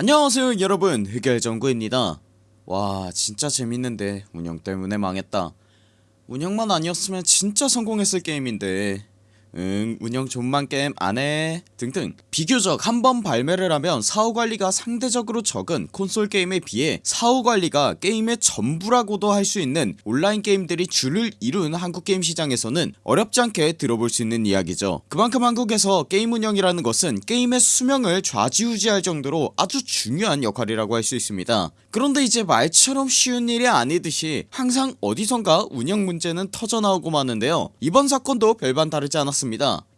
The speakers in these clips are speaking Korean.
안녕하세요 여러분. 흑열정구입니다. 와 진짜 재밌는데 운영 때문에 망했다. 운영만 아니었으면 진짜 성공했을 게임인데 응 운영 좆망 게임 안해 등등 비교적 한 번 발매를 하면 사후관리가 상대적으로 적은 콘솔 게임에 비해 사후관리가 게임의 전부라고도 할 수 있는 온라인 게임들이 줄을 이룬 한국 게임 시장에서는 어렵지 않게 들어볼 수 있는 이야기죠. 그만큼 한국에서 게임 운영이라는 것은 게임의 수명을 좌지우지할 정도로 아주 중요한 역할이라고 할 수 있습니다. 그런데 이제 말처럼 쉬운 일이 아니듯이 항상 어디선가 운영 문제는 터져나오고 마는데요. 이번 사건도 별반 다르지 않았습니다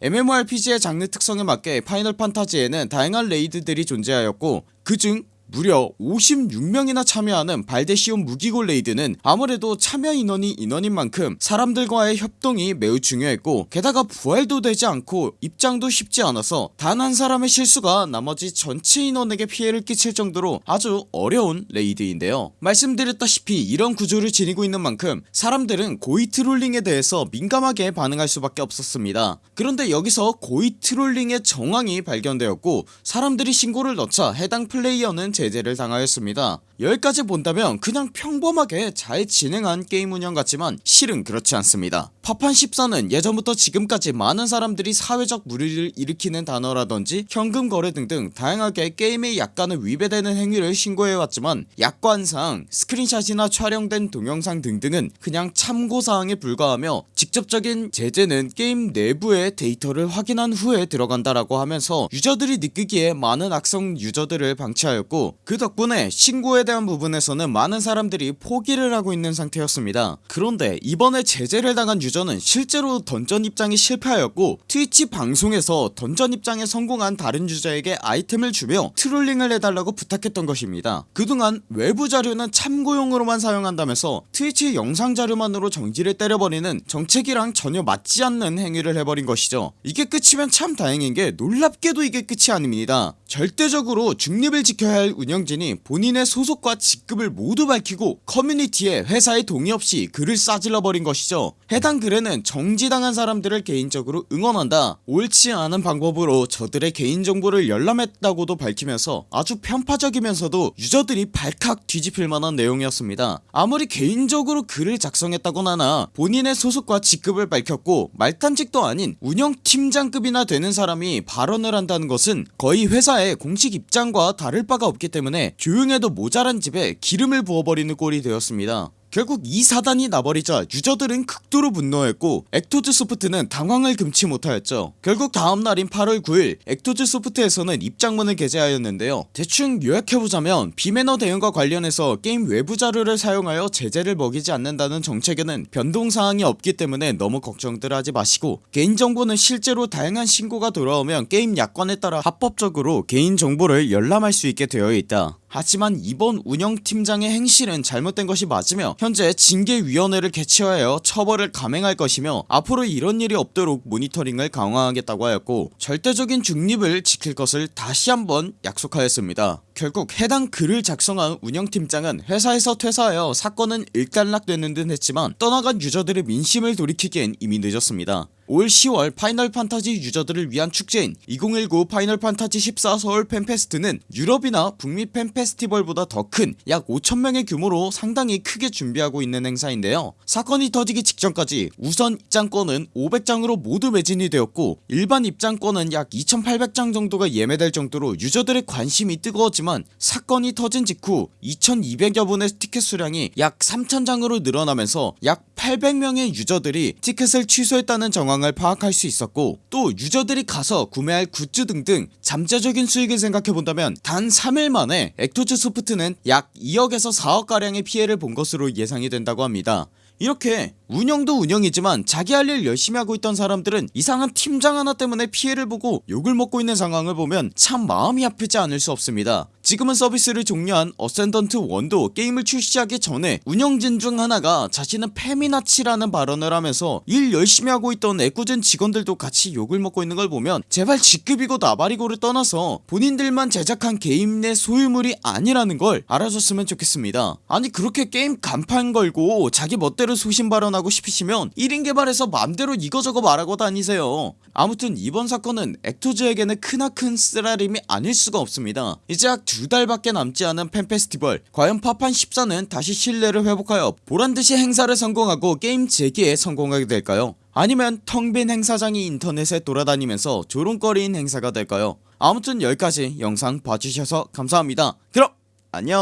MMORPG의 장르 특성에 맞게 파이널 판타지에는 다양한 레이드들이 존재하였고 그중 무려 56명이나 참여하는 발데시온 무기고 레이드는 아무래도 참여 인원이 인원인 만큼 사람들과의 협동이 매우 중요했고 게다가 부활도 되지 않고 입장도 쉽지 않아서 단 한 사람의 실수가 나머지 전체 인원에게 피해를 끼칠 정도로 아주 어려운 레이드인데요. 말씀드렸다시피 이런 구조를 지니고 있는 만큼 사람들은 고의 트롤링에 대해서 민감하게 반응할 수밖에 없었습니다. 그런데 여기서 고의 트롤링의 정황이 발견되었고 사람들이 신고를 넣자 해당 플레이어는 제재를 당하였습니다. 여기까지 본다면 그냥 평범하게 잘 진행한 게임 운영 같지만 실은 그렇지 않습니다. 파판 14는 예전부터 지금까지 많은 사람들이 사회적 물의를 일으키는 단어라던지 현금 거래 등등 다양하게 게임에 약관에 위배되는 행위를 신고해왔지만 약관상 스크린샷이나 촬영된 동영상 등등은 그냥 참고사항에 불과하며 직접적인 제재는 게임 내부의 데이터를 확인한 후에 들어간다라고 하면서 유저들이 느끼기에 많은 악성 유저들을 방치하였고 그 덕분에 신고에 대한 부분에서는 많은 사람들이 포기를 하고 있는 상태였습니다. 그런데 이번에 제재를 당한 유저는 실제로 던전 입장이 실패하였고 트위치 방송에서 던전 입장에 성공한 다른 유저에게 아이템을 주며 트롤링을 해달라고 부탁했던 것입니다. 그동안 외부 자료는 참고용으로만 사용한다면서 트위치 영상 자료만으로 정지를 때려버리는 정책이랑 전혀 맞지 않는 행위를 해버린 것이죠. 이게 끝이면 참 다행인게 놀랍게도 이게 끝이 아닙니다. 절대적으로 중립을 지켜야 할 운영진이 본인의 소속과 직급을 모두 밝히고 커뮤니티에 회사의 동의 없이 글을 싸질러 버린 것이죠. 해당 글에는 정지당한 사람들을 개인적으로 응원한다 옳지 않은 방법으로 저들의 개인정보를 열람했다고도 밝히면서 아주 편파적이면서도 유저들이 발칵 뒤집힐 만한 내용이었습니다. 아무리 개인적으로 글을 작성했다곤 하나 본인의 소속과 직급을 밝혔고 말탄직도 아닌 운영팀장급이나 되는 사람이 발언을 한다는 것은 거의 회사의 공식 입장과 다를 바가 없기 때문에 조용해도 모자란 집에 기름을 부어버리는 꼴이 되었습니다 결국 이 사단이 나버리자 유저들은 극도로 분노했고 액토즈 소프트는 당황을 금치 못하였죠. 결국 다음날인 8월 9일 액토즈 소프트에서는 입장문을 게재하였는데요. 대충 요약해보자면 비매너 대응과 관련해서 게임 외부 자료를 사용하여 제재를 먹이지 않는다는 정책에는 변동사항이 없기 때문에 너무 걱정들 하지 마시고 개인정보는 실제로 다양한 신고가 들어오면 게임 약관에 따라 합법적으로 개인정보를 열람할 수 있게 되어 있다 하지만 이번 운영팀장의 행실은 잘못된 것이 맞으며 현재 징계위원회를 개최하여 처벌을 감행할 것이며 앞으로 이런 일이 없도록 모니터링을 강화하겠다고 하였고 절대적인 중립을 지킬 것을 다시 한번 약속하였습니다. 결국 해당 글을 작성한 운영팀장은 회사에서 퇴사하여 사건은 일단락되는 듯 했지만 떠나간 유저들의 민심을 돌이키기엔 이미 늦었습니다 올 10월 파이널 판타지 유저들을 위한 축제인 2019 파이널 판타지 14 서울 팬페스트는 유럽이나 북미 팬페스티벌보다 더 큰 약 5천명의 규모로 상당히 크게 준비하고 있는 행사인데요. 사건이 터지기 직전까지 우선 입장권은 500장으로 모두 매진이 되었고 일반 입장권은 약 2800장 정도가 예매될 정도로 유저들의 관심이 뜨거웠지만 사건이 터진 직후 2200여 분의 티켓 수량이 약 3000장으로 늘어나면서 약 800명의 유저들이 티켓을 취소했다는 정황 을 파악할 수 있었고 또 유저들이 가서 구매할 굿즈 등등 잠재적인 수익을 생각해본다면 단 3일 만에 액토즈 소프트는 약 2억에서 4억가량의 피해를 본 것으로 예상이 된다고 합니다. 이렇게 운영도 운영이지만 자기 할 일 열심히 하고 있던 사람들은 이상한 팀장 하나 때문에 피해를 보고 욕을 먹고 있는 상황을 보면 참 마음이 아프지 않을 수 없습니다. 지금은 서비스를 종료한 어센던트 1도 게임을 출시하기 전에 운영진 중 하나가 자신은 페미나치라는 발언을 하면서 일 열심히 하고 있던 애꿎은 직원들도 같이 욕을 먹고 있는 걸 보면 제발 직급이고 나발이고를 떠나서 본인들만 제작한 게임 내 소유물이 아니라는 걸 알아줬으면 좋겠습니다. 아니 그렇게 게임 간판 걸고 자기 멋대로 소신 발언하고 싶으시면 1인 개발해서 맘대로 이거저거 말하고 다니세요. 아무튼 이번 사건은 액토즈에게는 크나큰 쓰라림이 아닐 수가 없습니다. 이제 약 두 달밖에 남지 않은 팬페스티벌 과연 파판 14는 다시 신뢰를 회복하여 보란듯이 행사를 성공하고 게임 재개에 성공하게 될까요? 아니면 텅 빈 행사장이 인터넷에 돌아다니면서 조롱거리인 행사가 될까요? 아무튼 여기까지 영상 봐주셔서 감사합니다. 그럼 안녕